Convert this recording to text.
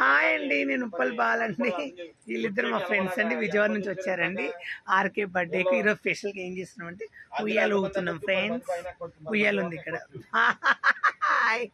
Hi అండి నేను ఉప్పల్ బాలండి వీళ్ళిద్దరు మా ఫ్రెండ్స్ అండి విజయవాడ నుంచి వచ్చారండి. ఆర్కే బర్త్డేకి ఈరోజు స్పెషల్గా ఏం చేస్తున్నాం అంటే ఉయ్యాలు ఊగుతున్నాం ఫ్రెండ్స్. ఉయ్యాలు ఉంది ఇక్కడ. హాయ్.